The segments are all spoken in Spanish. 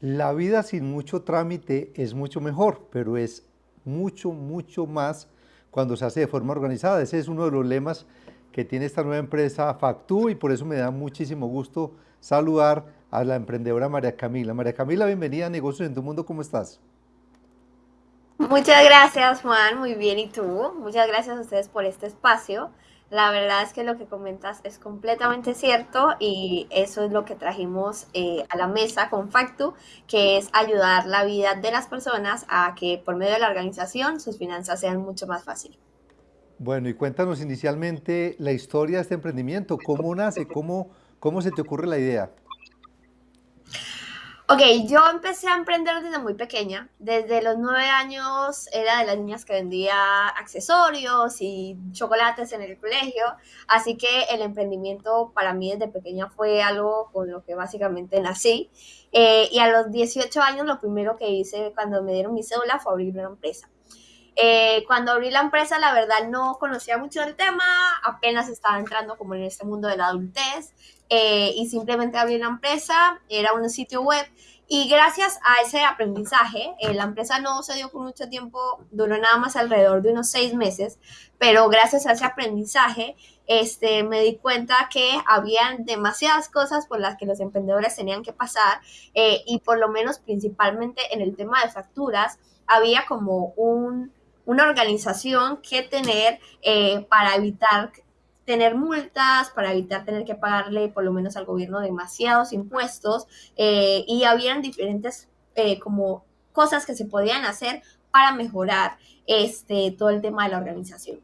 La vida sin mucho trámite es mucho mejor, pero es mucho, mucho más cuando se hace de forma organizada. Ese es uno de los lemas que tiene esta nueva empresa Factú y por eso me da muchísimo gusto saludar a la emprendedora María Camila. María Camila, bienvenida a Negocios en tu Mundo, ¿cómo estás? Muchas gracias Juan, muy bien, ¿y tú? Muchas gracias a ustedes por este espacio. La verdad es que lo que comentas es completamente cierto y eso es lo que trajimos eh, a la mesa con Factu, que es ayudar la vida de las personas a que por medio de la organización sus finanzas sean mucho más fáciles. Bueno, y cuéntanos inicialmente la historia de este emprendimiento, cómo nace, cómo, cómo se te ocurre la idea. Ok, yo empecé a emprender desde muy pequeña. Desde los nueve años era de las niñas que vendía accesorios y chocolates en el colegio. Así que el emprendimiento para mí desde pequeña fue algo con lo que básicamente nací. Eh, y a los 18 años lo primero que hice cuando me dieron mi cédula fue abrir una empresa. Eh, cuando abrí la empresa, la verdad no conocía mucho del tema, apenas estaba entrando como en este mundo de la adultez. Eh, y simplemente abrí una empresa, era un sitio web y gracias a ese aprendizaje, eh, la empresa no se dio por mucho tiempo, duró nada más alrededor de unos seis meses, pero gracias a ese aprendizaje este, me di cuenta que habían demasiadas cosas por las que los emprendedores tenían que pasar eh, y por lo menos principalmente en el tema de facturas había como un, una organización que tener para evitar tener multas, para evitar tener que pagarle por lo menos al gobierno demasiados impuestos eh, y habían diferentes eh, como cosas que se podían hacer para mejorar este, todo el tema de la organización.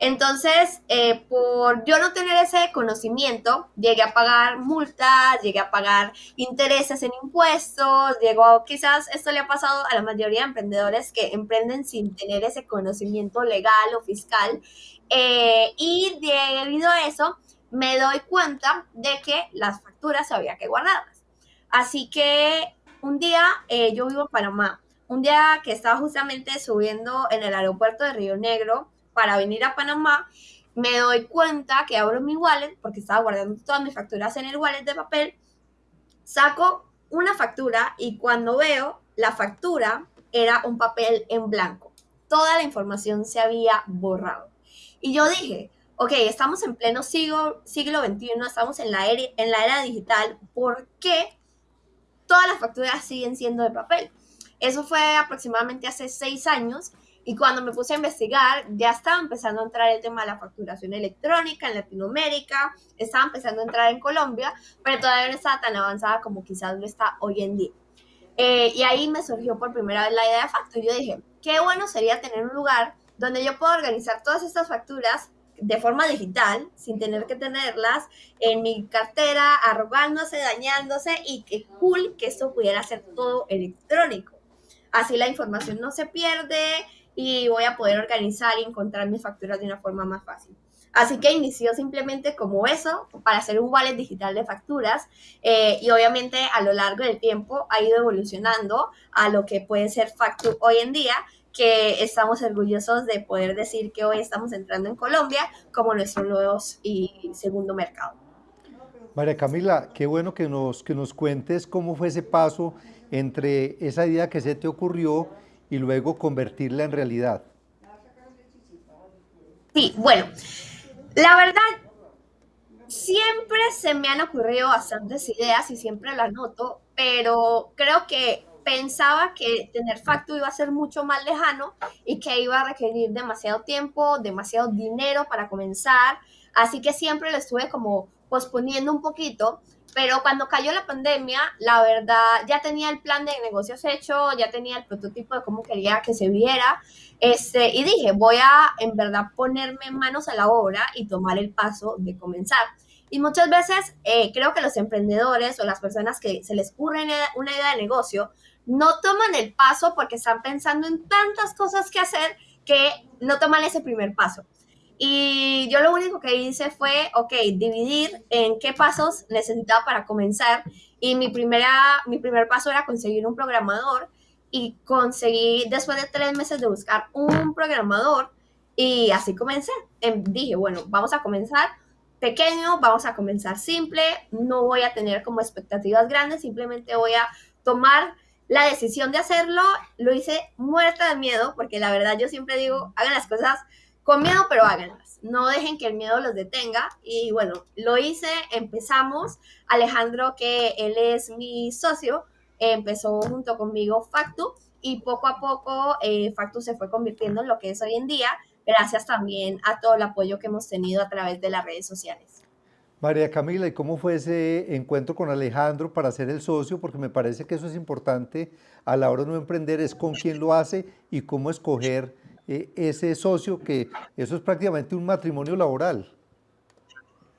Entonces, eh, por yo no tener ese conocimiento, llegué a pagar multas, llegué a pagar intereses en impuestos, llegó, quizás esto le ha pasado a la mayoría de emprendedores que emprenden sin tener ese conocimiento legal o fiscal. Eh, y debido a eso, me doy cuenta de que las facturas había que guardarlas. Así que un día, eh, yo vivo en Panamá, un día que estaba justamente subiendo en el aeropuerto de Río Negro, para venir a Panamá, me doy cuenta que abro mi wallet, porque estaba guardando todas mis facturas en el wallet de papel, saco una factura y cuando veo la factura era un papel en blanco. Toda la información se había borrado. Y yo dije, ok, estamos en pleno siglo, siglo XXI, estamos en la, era, en la era digital, ¿por qué todas las facturas siguen siendo de papel? Eso fue aproximadamente hace seis años y cuando me puse a investigar, ya estaba empezando a entrar el tema de la facturación electrónica en Latinoamérica, estaba empezando a entrar en Colombia, pero todavía no estaba tan avanzada como quizás lo está hoy en día. Eh, y ahí me surgió por primera vez la idea de Facto. Yo dije, qué bueno sería tener un lugar donde yo pueda organizar todas estas facturas de forma digital, sin tener que tenerlas en mi cartera, arrogándose, dañándose, y qué cool que esto pudiera ser todo electrónico. Así la información no se pierde, y voy a poder organizar y encontrar mis facturas de una forma más fácil. Así que inició simplemente como eso, para hacer un wallet digital de facturas eh, y obviamente a lo largo del tiempo ha ido evolucionando a lo que puede ser Factu hoy en día, que estamos orgullosos de poder decir que hoy estamos entrando en Colombia como nuestro nuevo y segundo mercado. María Camila, qué bueno que nos, que nos cuentes cómo fue ese paso entre esa idea que se te ocurrió y luego convertirla en realidad? Sí, bueno, la verdad, siempre se me han ocurrido bastantes ideas y siempre las noto, pero creo que pensaba que tener facto iba a ser mucho más lejano y que iba a requerir demasiado tiempo, demasiado dinero para comenzar, así que siempre lo estuve como posponiendo un poquito pero cuando cayó la pandemia, la verdad, ya tenía el plan de negocios hecho, ya tenía el prototipo de cómo quería que se viera, este, y dije, voy a en verdad ponerme manos a la obra y tomar el paso de comenzar. Y muchas veces eh, creo que los emprendedores o las personas que se les ocurre una idea de negocio no toman el paso porque están pensando en tantas cosas que hacer que no toman ese primer paso. Y yo lo único que hice fue, ok, dividir en qué pasos necesitaba para comenzar. Y mi, primera, mi primer paso era conseguir un programador. Y conseguí, después de tres meses de buscar un programador, y así comencé. Em, dije, bueno, vamos a comenzar pequeño, vamos a comenzar simple, no voy a tener como expectativas grandes, simplemente voy a tomar la decisión de hacerlo, lo hice muerta de miedo, porque la verdad yo siempre digo, hagan las cosas con miedo, pero háganlas. No dejen que el miedo los detenga. Y bueno, lo hice, empezamos. Alejandro, que él es mi socio, empezó junto conmigo Factu y poco a poco eh, Factu se fue convirtiendo en lo que es hoy en día, gracias también a todo el apoyo que hemos tenido a través de las redes sociales. María Camila, ¿y cómo fue ese encuentro con Alejandro para ser el socio? Porque me parece que eso es importante a la hora de no emprender, es con quién lo hace y cómo escoger eh, ese socio, que eso es prácticamente un matrimonio laboral.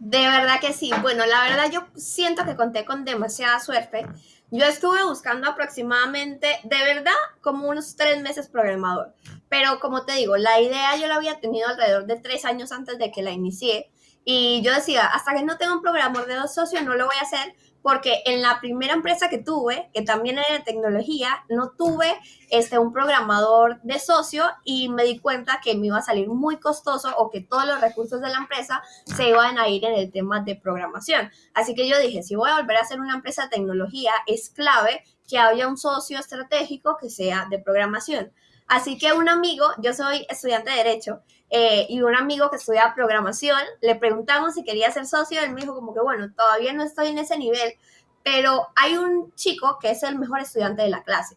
De verdad que sí. Bueno, la verdad yo siento que conté con demasiada suerte. Yo estuve buscando aproximadamente, de verdad, como unos tres meses programador. Pero como te digo, la idea yo la había tenido alrededor de tres años antes de que la inicié. Y yo decía, hasta que no tenga un programador de dos socios, no lo voy a hacer, porque en la primera empresa que tuve, que también era de tecnología, no tuve este, un programador de socio y me di cuenta que me iba a salir muy costoso o que todos los recursos de la empresa se iban a ir en el tema de programación. Así que yo dije, si voy a volver a hacer una empresa de tecnología, es clave que haya un socio estratégico que sea de programación. Así que un amigo, yo soy estudiante de Derecho, eh, y un amigo que estudia programación, le preguntamos si quería ser socio, él me dijo como que, bueno, todavía no estoy en ese nivel, pero hay un chico que es el mejor estudiante de la clase.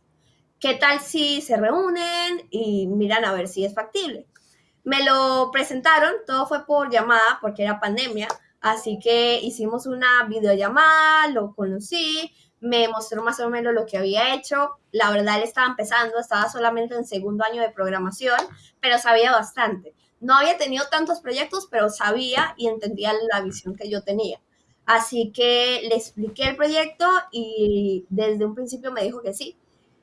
¿Qué tal si se reúnen y miran a ver si es factible? Me lo presentaron, todo fue por llamada porque era pandemia, así que hicimos una videollamada, lo conocí, me mostró más o menos lo que había hecho. La verdad, él estaba empezando, estaba solamente en segundo año de programación, pero sabía bastante. No había tenido tantos proyectos, pero sabía y entendía la visión que yo tenía. Así que le expliqué el proyecto y desde un principio me dijo que sí.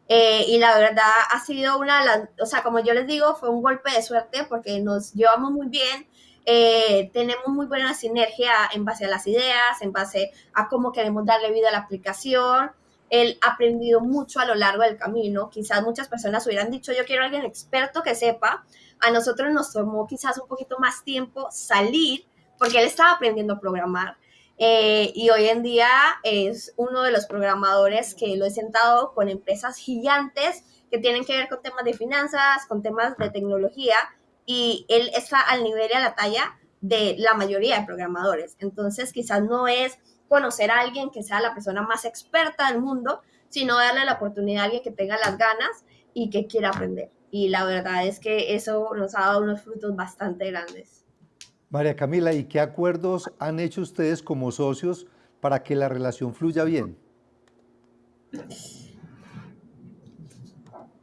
Eh, y la verdad ha sido una, o sea, como yo les digo, fue un golpe de suerte porque nos llevamos muy bien, eh, tenemos muy buena sinergia en base a las ideas, en base a cómo queremos darle vida a la aplicación. Él ha aprendido mucho a lo largo del camino. Quizás muchas personas hubieran dicho, yo quiero a alguien experto que sepa. A nosotros nos tomó quizás un poquito más tiempo salir porque él estaba aprendiendo a programar. Eh, y hoy en día es uno de los programadores que lo he sentado con empresas gigantes que tienen que ver con temas de finanzas, con temas de tecnología, y él está al nivel y a la talla de la mayoría de programadores. Entonces, quizás no es conocer a alguien que sea la persona más experta del mundo, sino darle la oportunidad a alguien que tenga las ganas y que quiera aprender. Y la verdad es que eso nos ha dado unos frutos bastante grandes. María Camila, ¿y qué acuerdos han hecho ustedes como socios para que la relación fluya bien?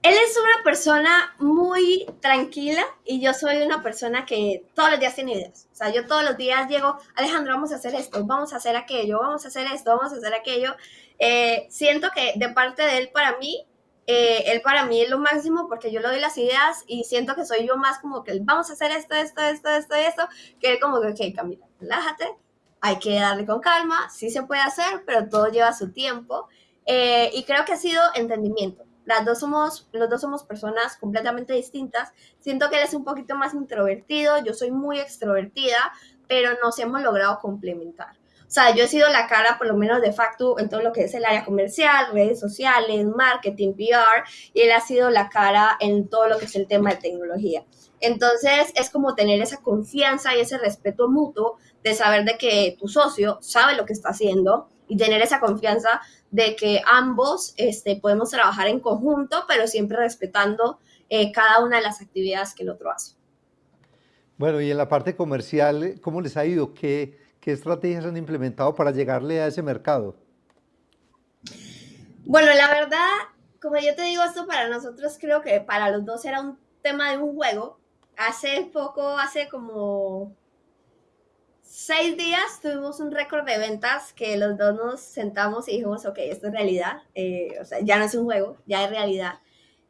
Él es una persona muy tranquila y yo soy una persona que todos los días tiene ideas. O sea, yo todos los días llego, Alejandro, vamos a hacer esto, vamos a hacer aquello, vamos a hacer esto, vamos a hacer aquello. Eh, siento que de parte de él para mí, eh, él para mí es lo máximo porque yo le doy las ideas y siento que soy yo más como que vamos a hacer esto, esto, esto, esto, esto, que él como que, ok, Camila, relájate, hay que darle con calma, sí se puede hacer, pero todo lleva su tiempo. Eh, y creo que ha sido entendimiento las dos somos, los dos somos personas completamente distintas. Siento que él es un poquito más introvertido, yo soy muy extrovertida, pero nos hemos logrado complementar. O sea, yo he sido la cara, por lo menos de facto, en todo lo que es el área comercial, redes sociales, marketing, PR, y él ha sido la cara en todo lo que es el tema de tecnología. Entonces, es como tener esa confianza y ese respeto mutuo de saber de que tu socio sabe lo que está haciendo y tener esa confianza de que ambos este, podemos trabajar en conjunto, pero siempre respetando eh, cada una de las actividades que el otro hace. Bueno, y en la parte comercial, ¿cómo les ha ido? ¿Qué, qué estrategias han implementado para llegarle a ese mercado? Bueno, la verdad, como yo te digo, esto para nosotros creo que para los dos era un tema de un juego. Hace poco, hace como seis días tuvimos un récord de ventas que los dos nos sentamos y dijimos, ok, esto es realidad, eh, o sea, ya no es un juego, ya es realidad.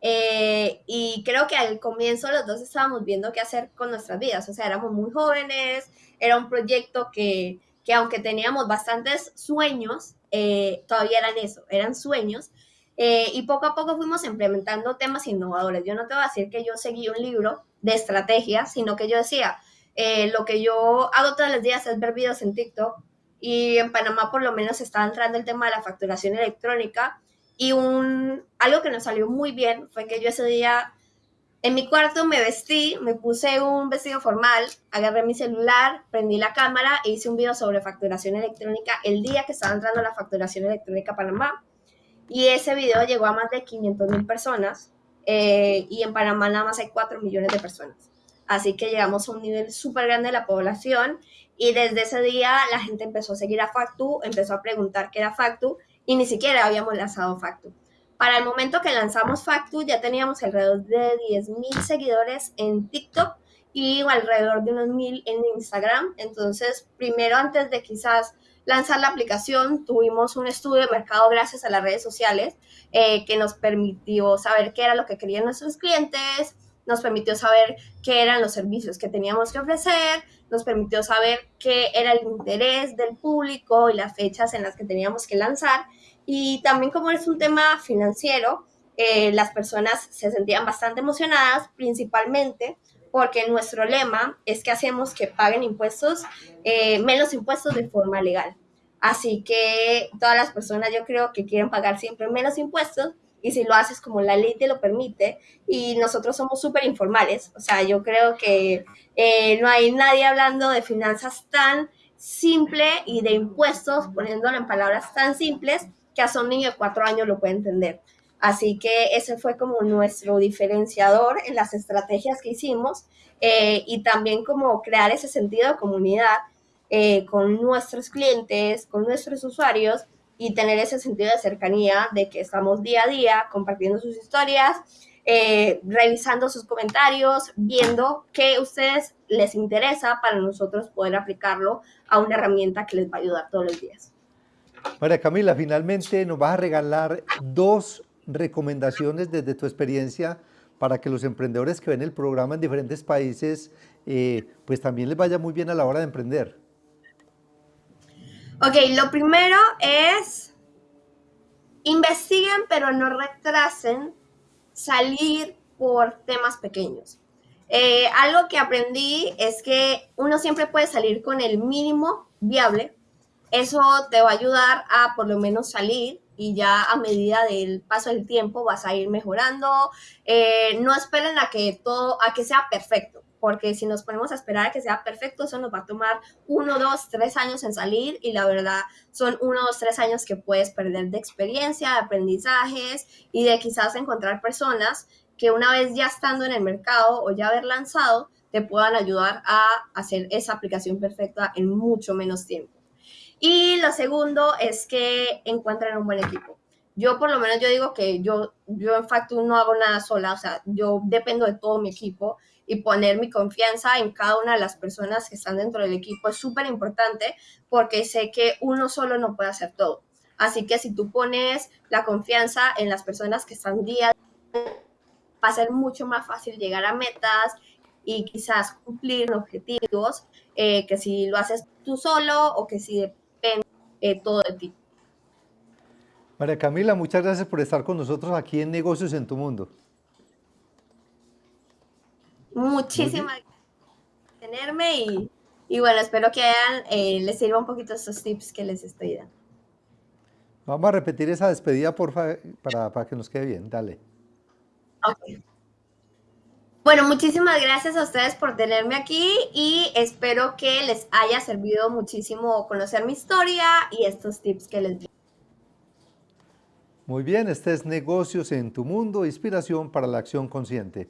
Eh, y creo que al comienzo los dos estábamos viendo qué hacer con nuestras vidas, o sea, éramos muy jóvenes, era un proyecto que, que aunque teníamos bastantes sueños, eh, todavía eran eso, eran sueños. y poco a poco fuimos implementando temas innovadores. Yo no te voy a decir que yo seguí un libro de estrategia, sino que yo decía, eh, lo que yo hago todos los días es ver videos en TikTok y en Panamá por lo menos está entrando el tema de la facturación electrónica Y un, algo que nos salió muy bien fue que yo ese día en mi cuarto me vestí, me puse un vestido formal, agarré mi celular, prendí la cámara e hice un video sobre facturación electrónica el día que estaba entrando la facturación electrónica a Panamá. Y ese video llegó a más de 500 mil personas eh, y en Panamá nada más hay 4 millones de personas. Así que llegamos a un nivel súper grande de la población y desde ese día la gente empezó a seguir a Factu, empezó a preguntar qué era Factu y ni siquiera habíamos lanzado Factu. Para el momento que lanzamos Factu ya teníamos alrededor de 10.000 seguidores en TikTok y alrededor de unos 1.000 en Instagram. Entonces, primero antes de quizás lanzar la aplicación, tuvimos un estudio de mercado gracias a las redes sociales eh, que nos permitió saber qué era lo que querían nuestros clientes, nos permitió saber qué eran los servicios que teníamos que ofrecer, nos permitió saber qué era el interés del público y las fechas en las que teníamos que lanzar. Y también como es un tema financiero, eh, las personas se sentían bastante emocionadas, principalmente porque nuestro lema es que hacemos que paguen impuestos, eh, menos impuestos de forma legal. Así que todas las personas yo creo que quieren pagar siempre menos impuestos y si lo haces como la ley te lo permite y nosotros somos súper informales, o sea, yo creo que eh, no hay nadie hablando de finanzas tan simple y de impuestos, poniéndolo en palabras tan simples, que hasta un niño de cuatro años lo puede entender. Así que ese fue como nuestro diferenciador en las estrategias que hicimos eh, y también como crear ese sentido de comunidad eh, con nuestros clientes, con nuestros usuarios y tener ese sentido de cercanía de que estamos día a día compartiendo sus historias, eh, revisando sus comentarios, viendo qué a ustedes les interesa para nosotros poder aplicarlo a una herramienta que les va a ayudar todos los días. María Camila, finalmente nos vas a regalar dos recomendaciones desde tu experiencia para que los emprendedores que ven el programa en diferentes países, eh, pues también les vaya muy bien a la hora de emprender. Ok, lo primero es investiguen pero no retrasen salir por temas pequeños. Eh, algo que aprendí es que uno siempre puede salir con el mínimo viable eso te va a ayudar a por lo menos salir y ya a medida del paso del tiempo vas a ir mejorando. Eh, no esperen a que todo, a que sea perfecto, porque si nos ponemos a esperar a que sea perfecto, eso nos va a tomar uno, dos, tres años en salir y la verdad son uno, dos, tres años que puedes perder de experiencia, de aprendizajes y de quizás encontrar personas que una vez ya estando en el mercado o ya haber lanzado, te puedan ayudar a hacer esa aplicación perfecta en mucho menos tiempo. Y lo segundo es que encuentren un buen equipo. Yo por lo menos yo digo que yo, yo en Factu no hago nada sola, o sea, yo dependo de todo mi equipo y poner mi confianza en cada una de las personas que están dentro del equipo es súper importante porque sé que uno solo no puede hacer todo. Así que si tú pones la confianza en las personas que están día va a ser mucho más fácil llegar a metas y quizás cumplir objetivos eh, que si lo haces tú solo o que si eh, todo de ti. María Camila, muchas gracias por estar con nosotros aquí en Negocios en tu Mundo. Muchísimas gracias por tenerme y, y, bueno, espero que eh, les sirva un poquito estos tips que les estoy dando. Vamos a repetir esa despedida, porfa, para, para que nos quede bien. Dale. Okay. Bueno, muchísimas gracias a ustedes por tenerme aquí y espero que les haya servido muchísimo conocer mi historia y estos tips que les di. Muy bien, este es Negocios en tu Mundo, inspiración para la acción consciente.